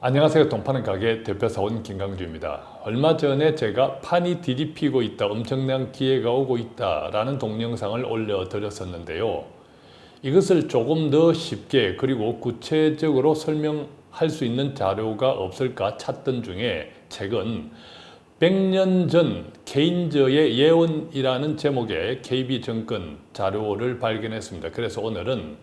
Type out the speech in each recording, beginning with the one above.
안녕하세요. 동파는 가게 대표사원 김강주입니다. 얼마 전에 제가 판이 뒤집히고 있다, 엄청난 기회가 오고 있다 라는 동영상을 올려 드렸었는데요. 이것을 조금 더 쉽게 그리고 구체적으로 설명할 수 있는 자료가 없을까 찾던 중에 최근 100년 전 케인저의 예언이라는 제목의 KB정권 자료를 발견했습니다. 그래서 오늘은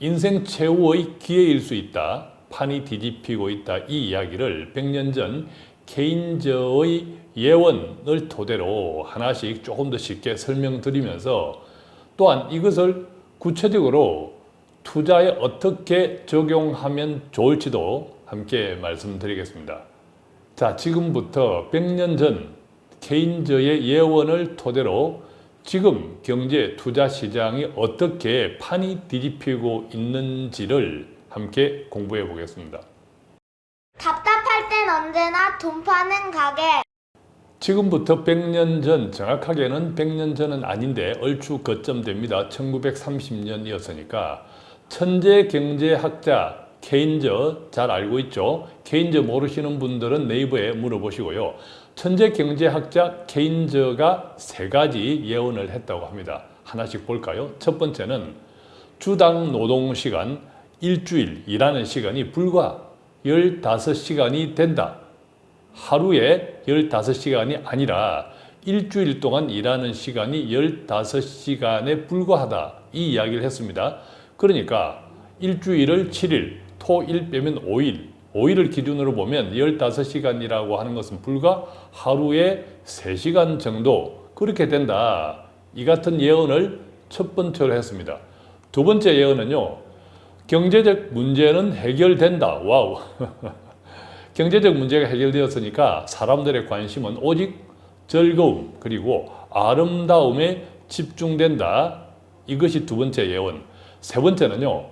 인생 최후의 기회일 수 있다. 판이 뒤집히고 있다. 이 이야기를 100년 전 케인저의 예언을 토대로 하나씩 조금 더 쉽게 설명드리면서 또한 이것을 구체적으로 투자에 어떻게 적용하면 좋을지도 함께 말씀드리겠습니다. 자, 지금부터 100년 전 케인저의 예언을 토대로 지금 경제 투자 시장이 어떻게 판이 뒤집히고 있는지를 함께 공부해 보겠습니다. 답답할 땐 언제나 돈 파는 가게. 지금부터 100년 전, 정확하게는 100년 전은 아닌데 얼추 거점됩니다. 1930년이었으니까 천재 경제학자 케인저 잘 알고 있죠? 케인저 모르시는 분들은 네이버에 물어보시고요. 천재 경제학자 케인저가 세 가지 예언을 했다고 합니다. 하나씩 볼까요? 첫 번째는 주당 노동시간 일주일 일하는 시간이 불과 15시간이 된다. 하루에 15시간이 아니라 일주일 동안 일하는 시간이 15시간에 불과하다. 이 이야기를 했습니다. 그러니까 일주일을 7일, 토, 일 빼면 5일, 5일을 기준으로 보면 15시간이라고 하는 것은 불과 하루에 3시간 정도 그렇게 된다. 이 같은 예언을 첫 번째로 했습니다. 두 번째 예언은요. 경제적 문제는 해결된다. 와우. 경제적 문제가 해결되었으니까 사람들의 관심은 오직 즐거움 그리고 아름다움에 집중된다. 이것이 두 번째 예언. 세 번째는요.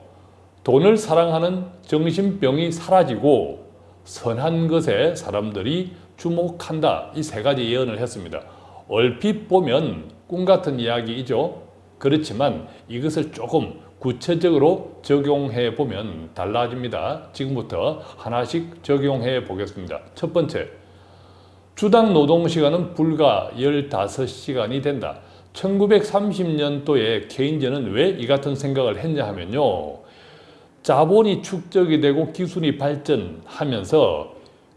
돈을 사랑하는 정신병이 사라지고 선한 것에 사람들이 주목한다. 이 세 가지 예언을 했습니다. 얼핏 보면 꿈 같은 이야기이죠. 그렇지만 이것을 조금 구체적으로 적용해 보면 달라집니다. 지금부터 하나씩 적용해 보겠습니다. 첫 번째, 주당 노동시간은 불과 15시간이 된다. 1930년도에 케인즈는 왜 이 같은 생각을 했냐 하면요. 자본이 축적이 되고 기술이 발전하면서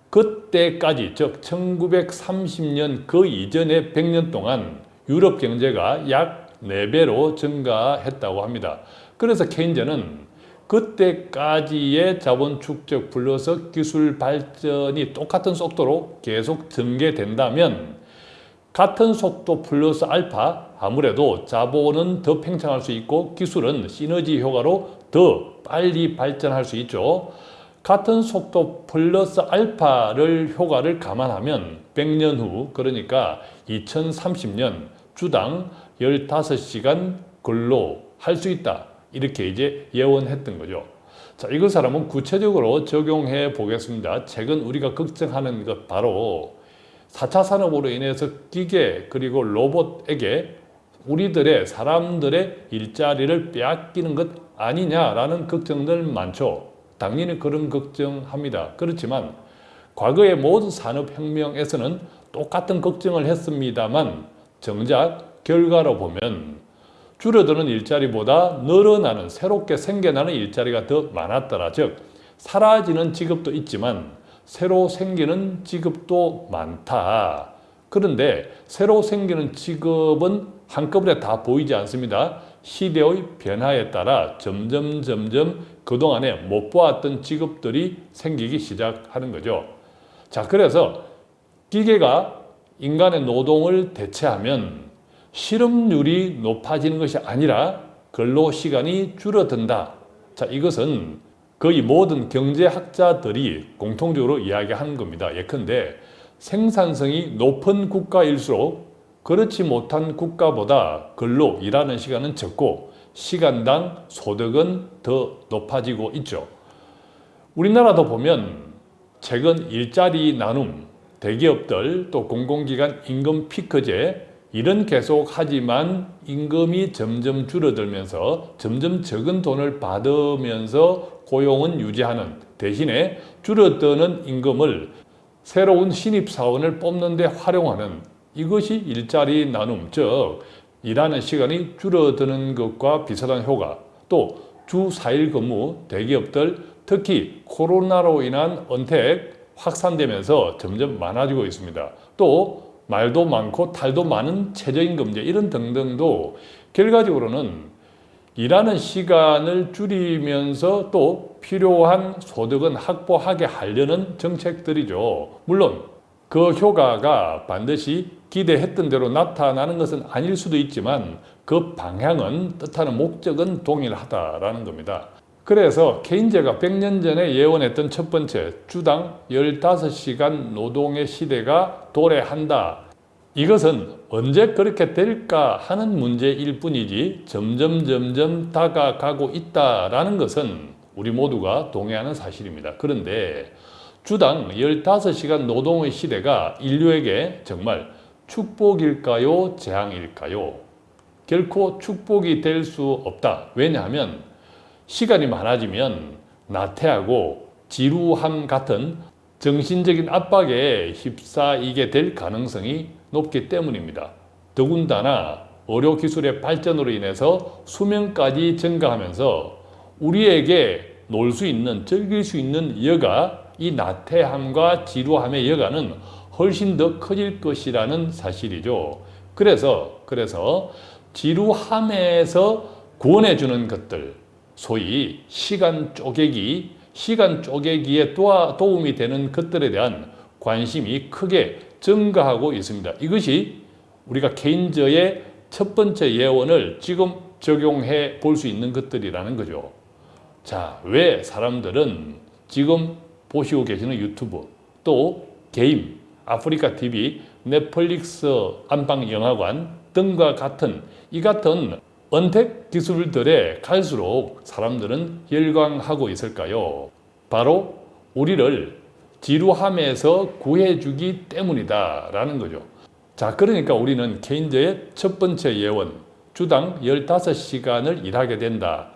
그때까지 즉 1930년 그 이전의 100년 동안 유럽 경제가 약 4배로 증가했다고 합니다. 그래서 케인즈는 그때까지의 자본 축적 플러스 기술 발전이 똑같은 속도로 계속 전개된다면 같은 속도 플러스 알파 아무래도 자본은 더 팽창할 수 있고 기술은 시너지 효과로 더 빨리 발전할 수 있죠. 같은 속도 플러스 알파를 효과를 감안하면 100년 후 그러니까 2030년 주당 15시간 근로 할 수 있다. 이렇게 이제 예언했던 거죠. 자, 이것을 한번 구체적으로 적용해 보겠습니다. 최근 우리가 걱정하는 것 바로 4차 산업으로 인해서 기계 그리고 로봇에게 우리들의 사람들의 일자리를 빼앗기는 것 아니냐라는 걱정들 많죠. 당연히 그런 걱정합니다. 그렇지만 과거의 모든 산업혁명에서는 똑같은 걱정을 했습니다만 정작 결과로 보면 줄어드는 일자리보다 늘어나는 새롭게 생겨나는 일자리가 더 많았더라. 즉 사라지는 직업도 있지만 새로 생기는 직업도 많다. 그런데 새로 생기는 직업은 한꺼번에 다 보이지 않습니다. 시대의 변화에 따라 점점 점점 그동안에 못 보았던 직업들이 생기기 시작하는 거죠. 자, 그래서 기계가 인간의 노동을 대체하면 실업률이 높아지는 것이 아니라 근로시간이 줄어든다. 자, 이것은 거의 모든 경제학자들이 공통적으로 이야기하는 겁니다. 예컨대 생산성이 높은 국가일수록 그렇지 못한 국가보다 근로 일하는 시간은 적고 시간당 소득은 더 높아지고 있죠. 우리나라도 보면 최근 일자리 나눔, 대기업들 또 공공기관 임금 피크제 일은 계속 하지만 임금이 점점 줄어들면서 점점 적은 돈을 받으면서 고용은 유지하는 대신에 줄어드는 임금을 새로운 신입사원을 뽑는 데 활용하는 이것이 일자리 나눔, 즉 일하는 시간이 줄어드는 것과 비슷한 효과 또 주 4일 근무 대기업들 특히 코로나로 인한 언택 확산되면서 점점 많아지고 있습니다. 또 말도 많고 탈도 많은 최저임금제 이런 등등도 결과적으로는 일하는 시간을 줄이면서 또 필요한 소득은 확보하게 하려는 정책들이죠. 물론 그 효과가 반드시 기대했던 대로 나타나는 것은 아닐 수도 있지만 그 방향은 뜻하는 목적은 동일하다라는 겁니다. 그래서 케인즈가 100년 전에 예언했던 첫 번째 주당 15시간 노동의 시대가 도래한다. 이것은 언제 그렇게 될까 하는 문제일 뿐이지 점점 점점 다가가고 있다라는 것은 우리 모두가 동의하는 사실입니다. 그런데 주당 15시간 노동의 시대가 인류에게 정말 축복일까요? 재앙일까요? 결코 축복이 될 수 없다. 왜냐하면 시간이 많아지면 나태하고 지루함 같은 정신적인 압박에 휩싸이게 될 가능성이 높기 때문입니다. 더군다나 의료기술의 발전으로 인해서 수명까지 증가하면서 우리에게 놀 수 있는, 즐길 수 있는 여가, 이 나태함과 지루함의 여가는 훨씬 더 커질 것이라는 사실이죠. 그래서, 그래서 지루함에서 구원해주는 것들, 소위 시간 쪼개기, 시간 쪼개기에 도와, 도움이 되는 것들에 대한 관심이 크게 증가하고 있습니다. 이것이 우리가 케인저의 첫 번째 예언을 지금 적용해 볼 수 있는 것들이라는 거죠. 자, 왜 사람들은 지금 보시고 계시는 유튜브, 또 게임, 아프리카 TV, 넷플릭스 안방 영화관 등과 같은 이 같은 언택 기술들에 갈수록 사람들은 열광하고 있을까요? 바로 우리를 지루함에서 구해주기 때문이다 라는 거죠. 자, 그러니까 우리는 케인저의 첫 번째 예원, 주당 15시간을 일하게 된다.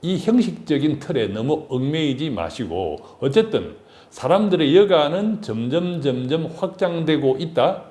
이 형식적인 틀에 너무 얽매이지 마시고 어쨌든 사람들의 여가는 점점 점점 확장되고 있다.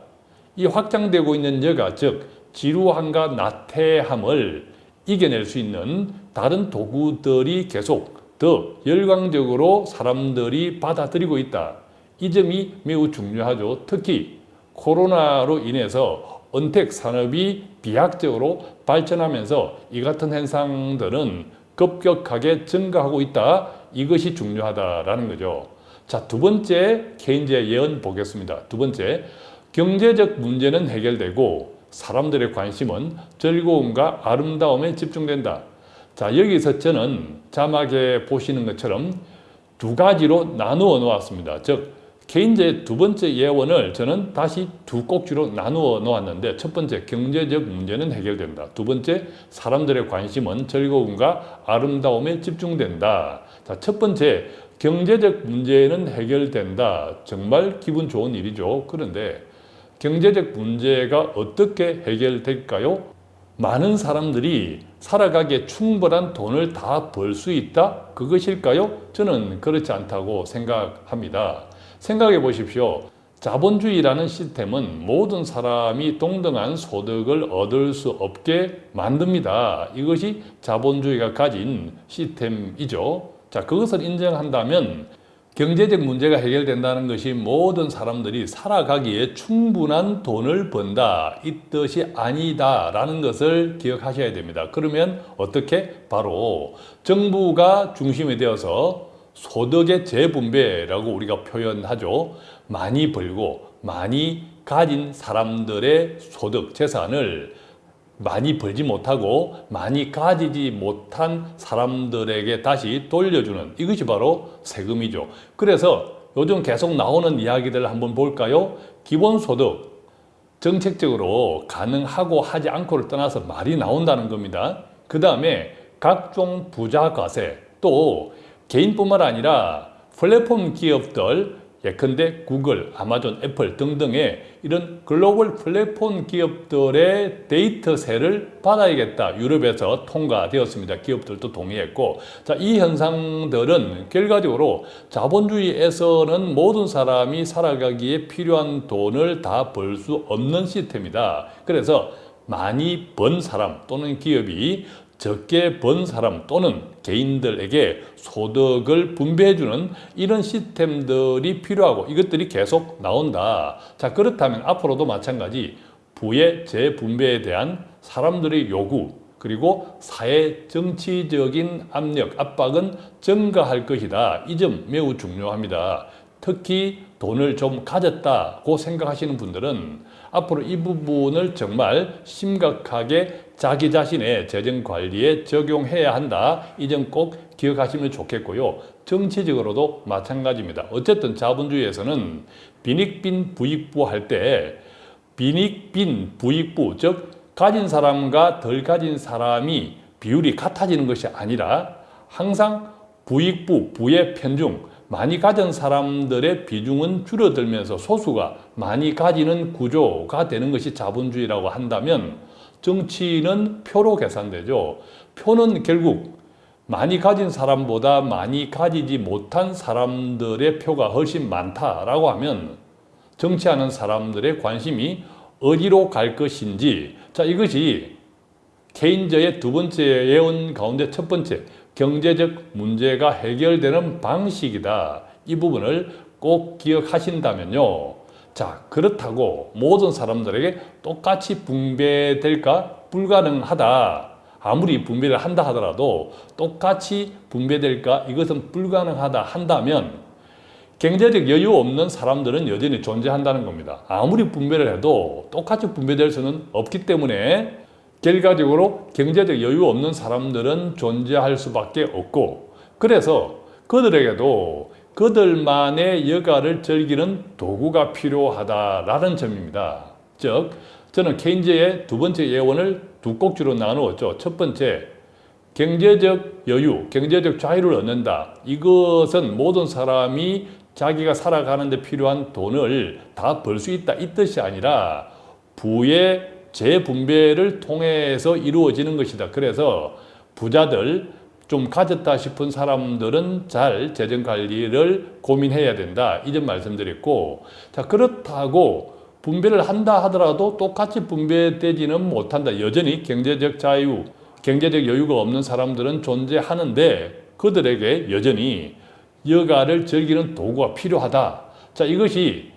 이 확장되고 있는 여가 즉 지루함과 나태함을 이겨낼 수 있는 다른 도구들이 계속 더 열광적으로 사람들이 받아들이고 있다. 이 점이 매우 중요하죠. 특히 코로나로 인해서 언택 산업이 비약적으로 발전하면서 이 같은 현상들은 급격하게 증가하고 있다. 이것이 중요하다라는 거죠. 자, 두 번째 케인즈의 예언 보겠습니다. 두 번째, 경제적 문제는 해결되고 사람들의 관심은 즐거움과 아름다움에 집중된다. 자, 여기서 저는 자막에 보시는 것처럼 두 가지로 나누어 놓았습니다. 즉, 케인즈의 두 번째 예언을 저는 다시 두 꼭지로 나누어 놓았는데 첫 번째 경제적 문제는 해결된다. 두 번째 사람들의 관심은 즐거움과 아름다움에 집중된다. 자, 첫 번째 경제적 문제는 해결된다. 정말 기분 좋은 일이죠. 그런데 경제적 문제가 어떻게 해결될까요? 많은 사람들이 살아가기에 충분한 돈을 다 벌 수 있다? 그것일까요? 저는 그렇지 않다고 생각합니다. 생각해 보십시오. 자본주의라는 시스템은 모든 사람이 동등한 소득을 얻을 수 없게 만듭니다. 이것이 자본주의가 가진 시스템이죠. 자, 그것을 인정한다면 경제적 문제가 해결된다는 것이 모든 사람들이 살아가기에 충분한 돈을 번다 이 뜻이 아니다 라는 것을 기억하셔야 됩니다. 그러면 어떻게? 바로 정부가 중심이 되어서 소득의 재분배라고 우리가 표현하죠. 많이 벌고 많이 가진 사람들의 소득, 재산을 많이 벌지 못하고 많이 가지지 못한 사람들에게 다시 돌려주는 이것이 바로 세금이죠. 그래서 요즘 계속 나오는 이야기들을 한번 볼까요? 기본소득 정책적으로 가능하고 하지 않고를 떠나서 말이 나온다는 겁니다. 그 다음에 각종 부자과세 또 개인뿐만 아니라 플랫폼 기업들 예컨대 구글, 아마존, 애플 등등의 이런 글로벌 플랫폼 기업들의 데이터세를 받아야겠다. 유럽에서 통과되었습니다. 기업들도 동의했고 자, 이 현상들은 결과적으로 자본주의에서는 모든 사람이 살아가기에 필요한 돈을 다 벌 수 없는 시스템이다. 그래서 많이 번 사람 또는 기업이 적게 번 사람 또는 개인들에게 소득을 분배해주는 이런 시스템들이 필요하고 이것들이 계속 나온다. 자 그렇다면 앞으로도 마찬가지 부의 재분배에 대한 사람들의 요구 그리고 사회 정치적인 압력, 압박은 증가할 것이다. 이 점 매우 중요합니다. 특히 돈을 좀 가졌다고 생각하시는 분들은 앞으로 이 부분을 정말 심각하게 자기 자신의 재정 관리에 적용해야 한다. 이 점 꼭 기억하시면 좋겠고요. 정치적으로도 마찬가지입니다. 어쨌든 자본주의에서는 빈익빈 부익부 할 때 빈익빈 부익부 즉 가진 사람과 덜 가진 사람이 비율이 같아지는 것이 아니라 항상 부익부 부의 편중 많이 가진 사람들의 비중은 줄어들면서 소수가 많이 가지는 구조가 되는 것이 자본주의라고 한다면 정치는 표로 계산되죠. 표는 결국 많이 가진 사람보다 많이 가지지 못한 사람들의 표가 훨씬 많다라고 하면 정치하는 사람들의 관심이 어디로 갈 것인지 자 이것이 케인저의 두 번째 예언 가운데 첫 번째 경제적 문제가 해결되는 방식이다. 이 부분을 꼭 기억하신다면요. 자, 그렇다고 모든 사람들에게 똑같이 분배될까? 불가능하다. 아무리 분배를 한다 하더라도 똑같이 분배될까? 이것은 불가능하다 한다면 경제적 여유 없는 사람들은 여전히 존재한다는 겁니다. 아무리 분배를 해도 똑같이 분배될 수는 없기 때문에 결과적으로 경제적 여유 없는 사람들은 존재할 수밖에 없고 그래서 그들에게도 그들만의 여가를 즐기는 도구가 필요하다라는 점입니다. 즉 저는 케인즈의 두 번째 예언을 두 꼭지로 나누었죠. 첫 번째 경제적 여유, 경제적 자유를 얻는다. 이것은 모든 사람이 자기가 살아가는 데 필요한 돈을 다 벌 수 있다 이 뜻이 아니라 부의 재분배를 통해서 이루어지는 것이다. 그래서 부자들 좀 가졌다 싶은 사람들은 잘 재정관리를 고민해야 된다. 이 점 말씀드렸고 자 그렇다고 분배를 한다 하더라도 똑같이 분배되지는 못한다. 여전히 경제적 자유, 경제적 여유가 없는 사람들은 존재하는데 그들에게 여전히 여가를 즐기는 도구가 필요하다. 자 이것이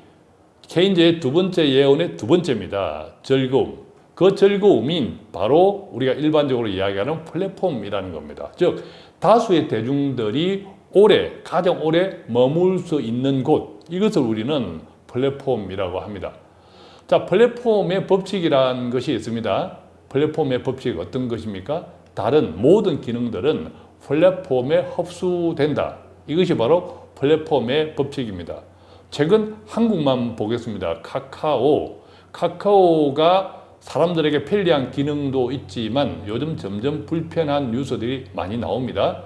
케인즈의 두 번째 예언의 두 번째입니다. 즐거움. 그 즐거움인 바로 우리가 일반적으로 이야기하는 플랫폼이라는 겁니다. 즉 다수의 대중들이 오래 가장 오래 머물 수 있는 곳 이것을 우리는 플랫폼이라고 합니다. 자 플랫폼의 법칙이라는 것이 있습니다. 플랫폼의 법칙 어떤 것입니까? 다른 모든 기능들은 플랫폼에 흡수된다. 이것이 바로 플랫폼의 법칙입니다. 최근 한국만 보겠습니다. 카카오. 카카오가 사람들에게 편리한 기능도 있지만 요즘 점점 불편한 뉴스들이 많이 나옵니다.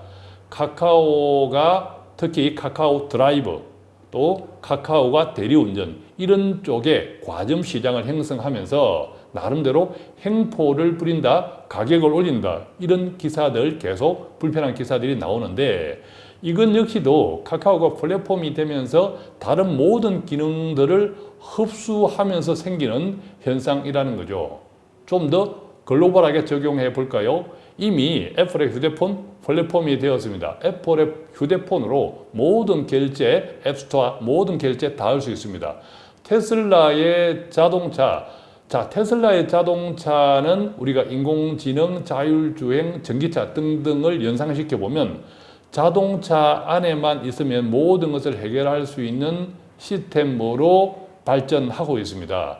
카카오가 특히 카카오 드라이브 또 카카오가 대리운전 이런 쪽에 과점 시장을 형성하면서 나름대로 행포를 부린다, 가격을 올린다 이런 기사들 계속 불편한 기사들이 나오는데 이건 역시도 카카오가 플랫폼이 되면서 다른 모든 기능들을 흡수하면서 생기는 현상이라는 거죠. 좀 더 글로벌하게 적용해 볼까요? 이미 애플의 휴대폰 플랫폼이 되었습니다. 애플의 휴대폰으로 모든 결제, 앱스토어 모든 결제 다 할 수 있습니다. 테슬라의 자동차 자, 테슬라의 자동차는 우리가 인공지능, 자율주행, 전기차 등등을 연상시켜 보면 자동차 안에만 있으면 모든 것을 해결할 수 있는 시스템으로 발전하고 있습니다.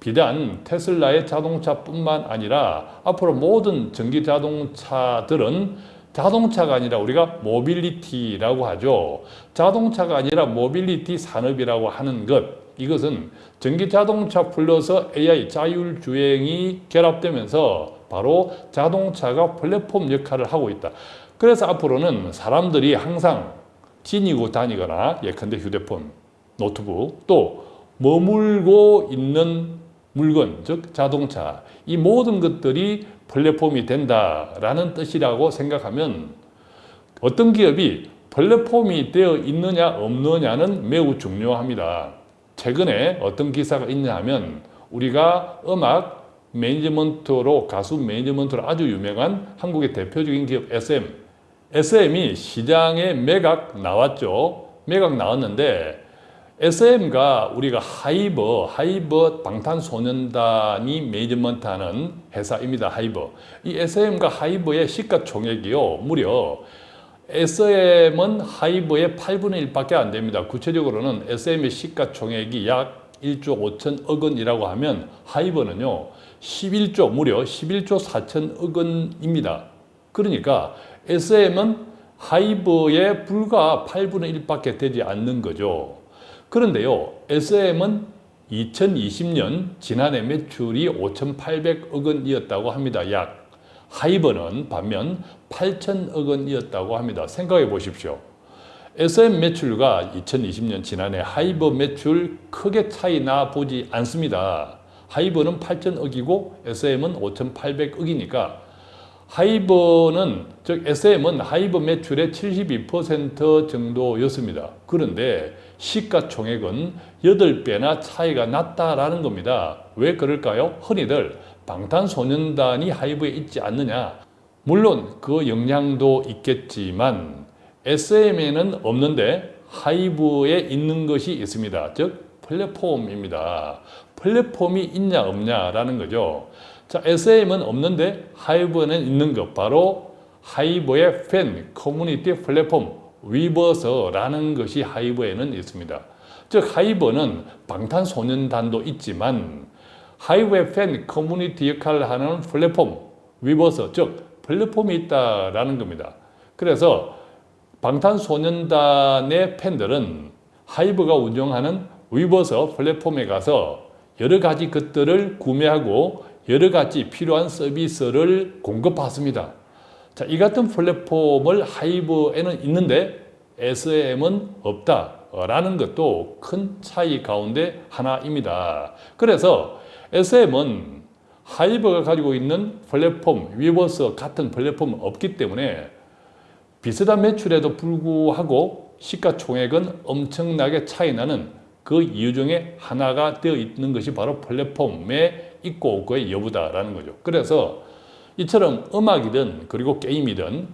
비단 테슬라의 자동차뿐만 아니라 앞으로 모든 전기 자동차들은 자동차가 아니라 우리가 모빌리티라고 하죠. 자동차가 아니라 모빌리티 산업이라고 하는 것 이것은 전기 자동차 플러스 AI 자율주행이 결합되면서 바로 자동차가 플랫폼 역할을 하고 있다. 그래서 앞으로는 사람들이 항상 지니고 다니거나 예컨대 휴대폰 노트북, 또 머물고 있는 물건, 즉 자동차, 이 모든 것들이 플랫폼이 된다라는 뜻이라고 생각하면 어떤 기업이 플랫폼이 되어 있느냐 없느냐는 매우 중요합니다. 최근에 어떤 기사가 있냐 하면 우리가 음악 매니지먼트로 가수 매니지먼트로 아주 유명한 한국의 대표적인 기업 SM SM이 시장에 매각 나왔죠. 매각 나왔는데 SM과 우리가 하이브, 하이브 방탄소년단이 매니지먼트하는 회사입니다. 하이브. 이 SM과 하이버의 시가총액이요. 무려 SM은 하이버의 8분의 1밖에 안 됩니다. 구체적으로는 SM의 시가총액이 약 1조 5천억 원이라고 하면 하이버는요. 11조, 무려 11조 4천억 원입니다. 그러니까 SM은 하이버의 불과 8분의 1밖에 되지 않는 거죠. 그런데요, SM은 2020년 지난해 매출이 5,800억 원이었다고 합니다. 약. 하이버는 반면 8천억 원이었다고 합니다. 생각해 보십시오. SM 매출과 2020년 지난해 하이버 매출 크게 차이 나 보지 않습니다. 하이버는 8천억이고 SM은 5,800억이니까 하이버는 즉 SM은 하이버 매출의 72% 정도였습니다. 그런데 시가총액은 8배나 차이가 났다라는 겁니다. 왜 그럴까요? 흔히들 방탄소년단이 하이브에 있지 않느냐. 물론 그 영향도 있겠지만 SM에는 없는데 하이브에 있는 것이 있습니다. 즉 플랫폼입니다. 플랫폼이 있냐 없냐라는 거죠. 자, SM은 없는데 하이브는 있는 것 바로 하이브의 팬 커뮤니티 플랫폼 위버스라는 것이 하이브에는 있습니다. 즉 하이브는 방탄소년단도 있지만 하이브의 팬 커뮤니티 역할을 하는 플랫폼 위버스 즉 플랫폼이 있다라는 겁니다. 그래서 방탄소년단의 팬들은 하이브가 운영하는 위버스 플랫폼에 가서 여러 가지 것들을 구매하고 여러 가지 필요한 서비스를 공급받습니다. 자, 이 같은 플랫폼을 하이브에는 있는데 SM은 없다라는 것도 큰 차이 가운데 하나입니다. 그래서 SM은 하이브가 가지고 있는 플랫폼, 위버스 같은 플랫폼은 없기 때문에 비슷한 매출에도 불구하고 시가총액은 엄청나게 차이 나는 그 이유 중에 하나가 되어 있는 것이 바로 플랫폼에 있고 없고의 여부다라는 거죠. 그래서 이처럼 음악이든 그리고 게임이든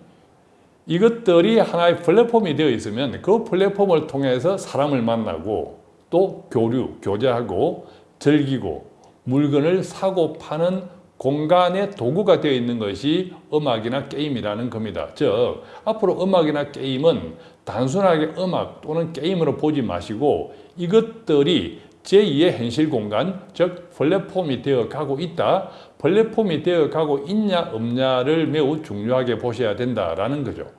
이것들이 하나의 플랫폼이 되어 있으면 그 플랫폼을 통해서 사람을 만나고 또 교류, 교제하고 즐기고 물건을 사고 파는 공간의 도구가 되어 있는 것이 음악이나 게임이라는 겁니다. 즉 앞으로 음악이나 게임은 단순하게 음악 또는 게임으로 보지 마시고 이것들이 제2의 현실 공간, 즉 플랫폼이 되어 가고 있다. 플랫폼이 되어 가고 있냐 없냐를 매우 중요하게 보셔야 된다라는 거죠.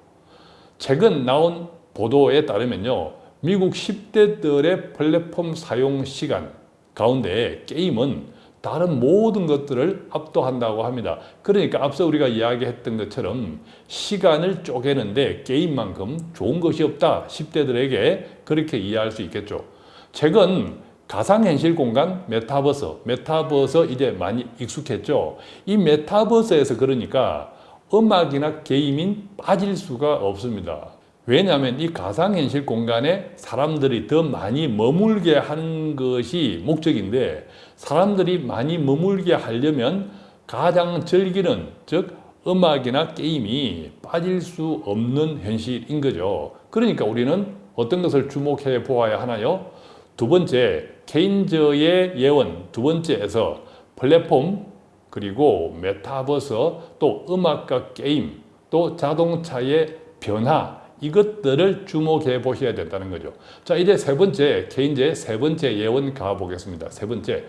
최근 나온 보도에 따르면요. 미국 10대들의 플랫폼 사용 시간 가운데 게임은 다른 모든 것들을 압도한다고 합니다. 그러니까 앞서 우리가 이야기했던 것처럼 시간을 쪼개는데 게임만큼 좋은 것이 없다. 10대들에게 그렇게 이해할 수 있겠죠. 최근 가상현실 공간 메타버스, 메타버스 이제 많이 익숙했죠. 이 메타버스에서 그러니까 음악이나 게임인 빠질 수가 없습니다. 왜냐하면 이 가상현실 공간에 사람들이 더 많이 머물게 하는 것이 목적인데 사람들이 많이 머물게 하려면 가장 즐기는 즉 음악이나 게임이 빠질 수 없는 현실인 거죠. 그러니까 우리는 어떤 것을 주목해 보아야 하나요? 두 번째, 케인저의 예언 두 번째에서 플랫폼 그리고 메타버스 또 음악과 게임 또 자동차의 변화 이것들을 주목해 보셔야 된다는 거죠. 자 이제 세 번째 케인저의 세 번째 예언 가보겠습니다. 세 번째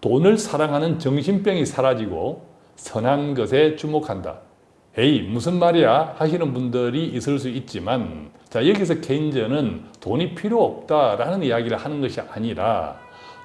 돈을 사랑하는 정신병이 사라지고 선한 것에 주목한다. 에이 무슨 말이야 하시는 분들이 있을 수 있지만 자 여기서 케인저는 돈이 필요 없다라는 이야기를 하는 것이 아니라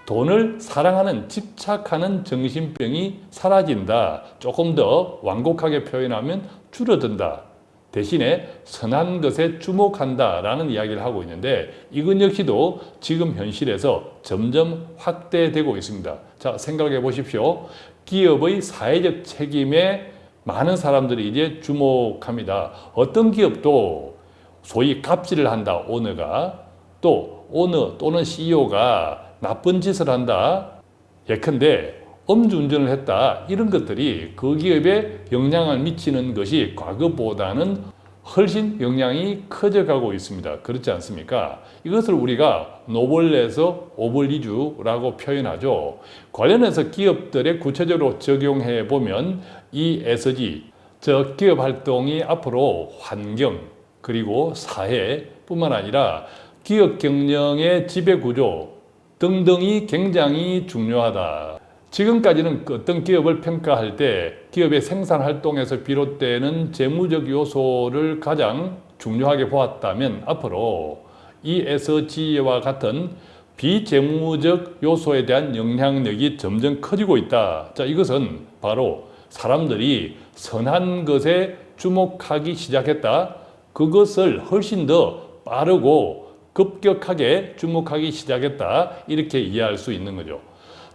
돈을 사랑하는 집착하는 정신병이 사라진다. 조금 더 완곡하게 표현하면 줄어든다. 대신에 선한 것에 주목한다 라는 이야기를 하고 있는데 이건 역시도 지금 현실에서 점점 확대되고 있습니다. 자, 생각해 보십시오. 기업의 사회적 책임에 많은 사람들이 이제 주목합니다. 어떤 기업도 소위 갑질을 한다, 오너가. 또 오너 또는 CEO가 나쁜 짓을 한다. 예컨대 음주운전을 했다. 이런 것들이 그 기업에 영향을 미치는 것이 과거보다는 훨씬 영향이 커져가고 있습니다. 그렇지 않습니까? 이것을 우리가 노블레서 오블리주라고 표현하죠. 관련해서 기업들에 구체적으로 적용해 보면 이 SG, 저 기업 활동이 앞으로 환경 그리고 사회뿐만 아니라 기업 경영의 지배 구조 등등이 굉장히 중요하다. 지금까지는 그 어떤 기업을 평가할 때 기업의 생산 활동에서 비롯되는 재무적 요소를 가장 중요하게 보았다면 앞으로 ESG와 같은 비재무적 요소에 대한 영향력이 점점 커지고 있다. 자, 이것은 바로 사람들이 선한 것에 주목하기 시작했다. 그것을 훨씬 더 빠르고 급격하게 주목하기 시작했다. 이렇게 이해할 수 있는 거죠.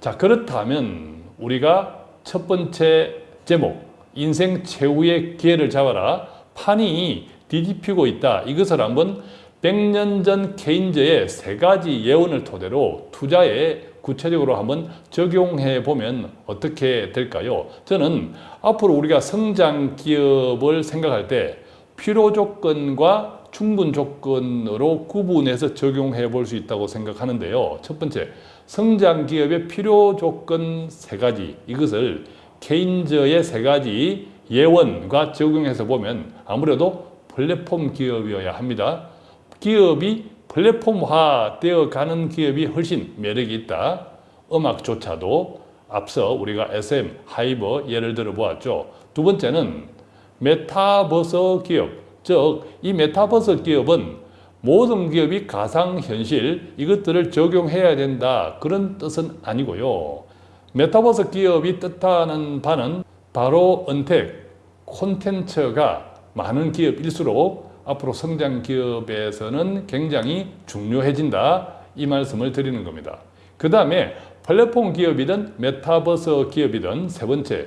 자, 그렇다면 우리가 첫 번째 제목, 인생 최후의 기회를 잡아라. 판이 뒤집히고 있다. 이것을 한번 100년 전 케인즈의 세 가지 예언을 토대로 투자에 구체적으로 한번 적용해 보면 어떻게 될까요? 저는 앞으로 우리가 성장 기업을 생각할 때 필요 조건과 충분 조건으로 구분해서 적용해 볼 수 있다고 생각하는데요. 첫 번째, 성장 기업의 필요 조건 세 가지 이것을 케인저의 세 가지 예원과 적용해서 보면 아무래도 플랫폼 기업이어야 합니다. 기업이 플랫폼화 되어 가는 기업이 훨씬 매력이 있다. 음악조차도 앞서 우리가 SM, 하이버 예를 들어 보았죠. 두 번째는 메타버서 기업, 즉 이 메타버서 기업은 모든 기업이 가상현실 이것들을 적용해야 된다 그런 뜻은 아니고요. 메타버스 기업이 뜻하는 바는 바로 은택, 콘텐츠가 많은 기업일수록 앞으로 성장 기업에서는 굉장히 중요해진다 이 말씀을 드리는 겁니다. 그 다음에 플랫폼 기업이든 메타버스 기업이든 세 번째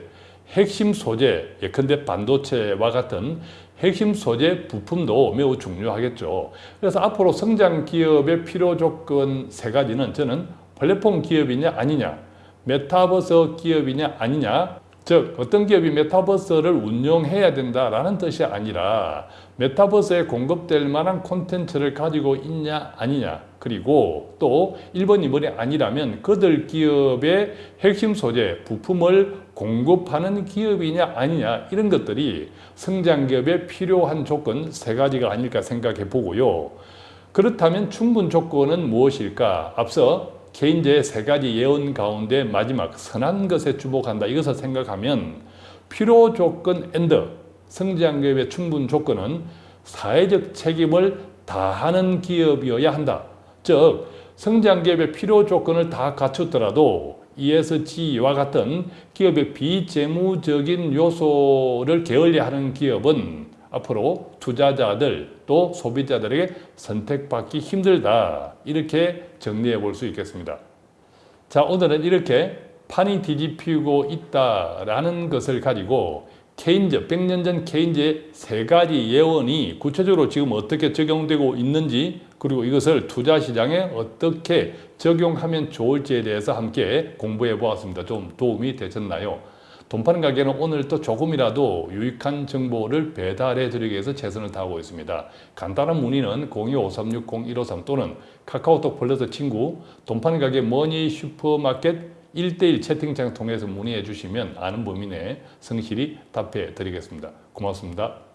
핵심 소재 예컨대 반도체와 같은 핵심 소재 부품도 매우 중요하겠죠. 그래서 앞으로 성장 기업의 필요 조건 세 가지는 저는 플랫폼 기업이냐 아니냐, 메타버스 기업이냐 아니냐, 즉 어떤 기업이 메타버스를 운영해야 된다라는 뜻이 아니라 메타버스에 공급될 만한 콘텐츠를 가지고 있냐 아니냐. 그리고 또 1번 2번이 아니라면 그들 기업의 핵심 소재 부품을 공급하는 기업이냐 아니냐. 이런 것들이 성장 기업에 필요한 조건 세 가지가 아닐까 생각해 보고요. 그렇다면 충분 조건은 무엇일까? 앞서 개인제의 세 가지 예언 가운데 마지막 선한 것에 주목한다 이것을 생각하면 필요 조건 and 성장 기업의 충분 조건은 사회적 책임을 다하는 기업이어야 한다. 즉 성장 기업의 필요 조건을 다 갖췄더라도 ESG와 같은 기업의 비재무적인 요소를 게을리하는 기업은 앞으로 투자자들 또 소비자들에게 선택받기 힘들다 이렇게 정리해 볼 수 있겠습니다. 자 오늘은 이렇게 판이 뒤집히고 있다라는 것을 가지고 케인즈, 100년 전 케인즈의 세 가지 예언이 구체적으로 지금 어떻게 적용되고 있는지 그리고 이것을 투자 시장에 어떻게 적용하면 좋을지에 대해서 함께 공부해 보았습니다. 좀 도움이 되셨나요? 돈 파는 가게는 오늘 또 조금이라도 유익한 정보를 배달해 드리기 위해서 최선을 다하고 있습니다. 간단한 문의는 025360-153 또는 카카오톡 플러스 친구 돈 파는 가게 머니 슈퍼마켓 1대1 채팅창 통해서 문의해 주시면 아는 범위 내에 성실히 답해 드리겠습니다. 고맙습니다.